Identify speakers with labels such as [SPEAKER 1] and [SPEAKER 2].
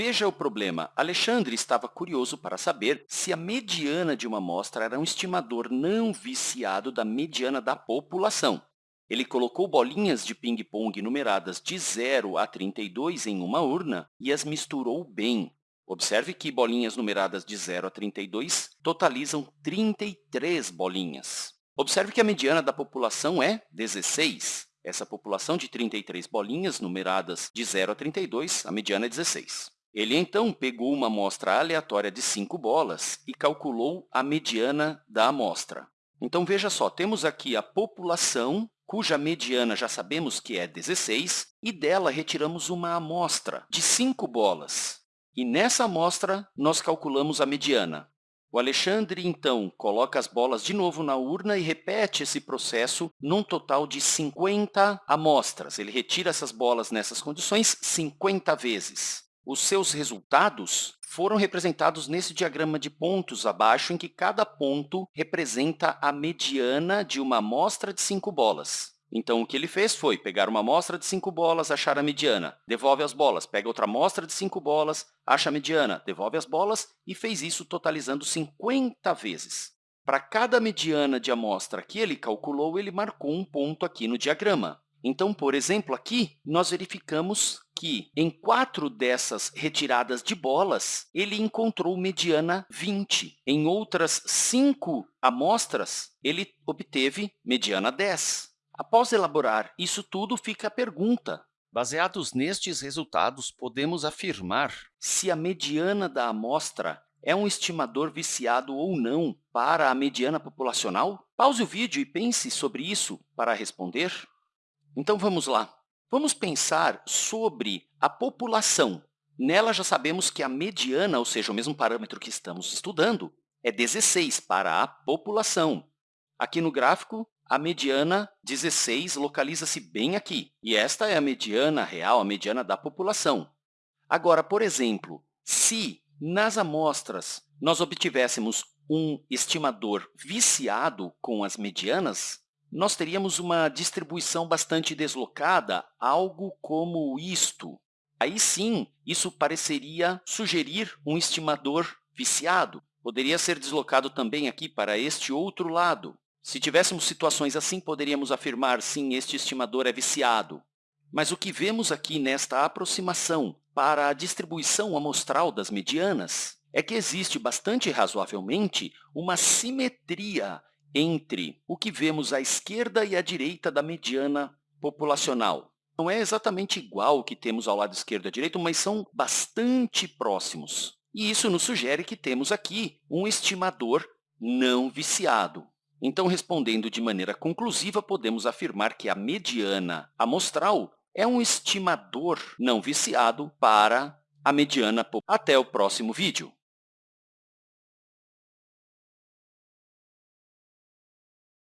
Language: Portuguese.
[SPEAKER 1] Veja o problema. Alexandre estava curioso para saber se a mediana de uma amostra era um estimador não viciado da mediana da população. Ele colocou bolinhas de ping-pong numeradas de 0 a 32 em uma urna e as misturou bem. Observe que bolinhas numeradas de 0 a 32 totalizam 33 bolinhas. Observe que a mediana da população é 16. Essa população de 33 bolinhas numeradas de 0 a 32, a mediana é 16. Ele, então, pegou uma amostra aleatória de 5 bolas e calculou a mediana da amostra. Então, veja só, temos aqui a população cuja mediana já sabemos que é 16, e dela retiramos uma amostra de 5 bolas. E nessa amostra, nós calculamos a mediana. O Alexandre, então, coloca as bolas de novo na urna e repete esse processo num total de 50 amostras. Ele retira essas bolas nessas condições 50 vezes. Os seus resultados foram representados nesse diagrama de pontos abaixo, em que cada ponto representa a mediana de uma amostra de cinco bolas. Então, o que ele fez foi pegar uma amostra de cinco bolas, achar a mediana, devolve as bolas, pega outra amostra de cinco bolas, acha a mediana, devolve as bolas e fez isso totalizando 50 vezes. Para cada mediana de amostra que ele calculou, ele marcou um ponto aqui no diagrama. Então, por exemplo, aqui nós verificamos que em quatro dessas retiradas de bolas, ele encontrou mediana 20. Em outras cinco amostras, ele obteve mediana 10. Após elaborar isso tudo, fica a pergunta. Baseados nestes resultados, podemos afirmar se a mediana da amostra é um estimador viciado ou não para a mediana populacional? Pause o vídeo e pense sobre isso para responder. Então, vamos lá. Vamos pensar sobre a população. Nela, já sabemos que a mediana, ou seja, o mesmo parâmetro que estamos estudando, é 16 para a população. Aqui no gráfico, a mediana 16 localiza-se bem aqui, e esta é a mediana real, a mediana da população. Agora, por exemplo, se nas amostras nós obtivéssemos um estimador viciado com as medianas, nós teríamos uma distribuição bastante deslocada, algo como isto. Aí sim, isso pareceria sugerir um estimador viciado. Poderia ser deslocado também aqui para este outro lado. Se tivéssemos situações assim, poderíamos afirmar, sim, este estimador é viciado. Mas o que vemos aqui nesta aproximação para a distribuição amostral das medianas é que existe bastante razoavelmente uma simetria entre o que vemos à esquerda e à direita da mediana populacional. Não é exatamente igual o que temos ao lado esquerdo e à direita, mas são bastante próximos. E isso nos sugere que temos aqui um estimador não viciado. Então, respondendo de maneira conclusiva, podemos afirmar que a mediana amostral é um estimador não viciado para a mediana. Até o próximo vídeo.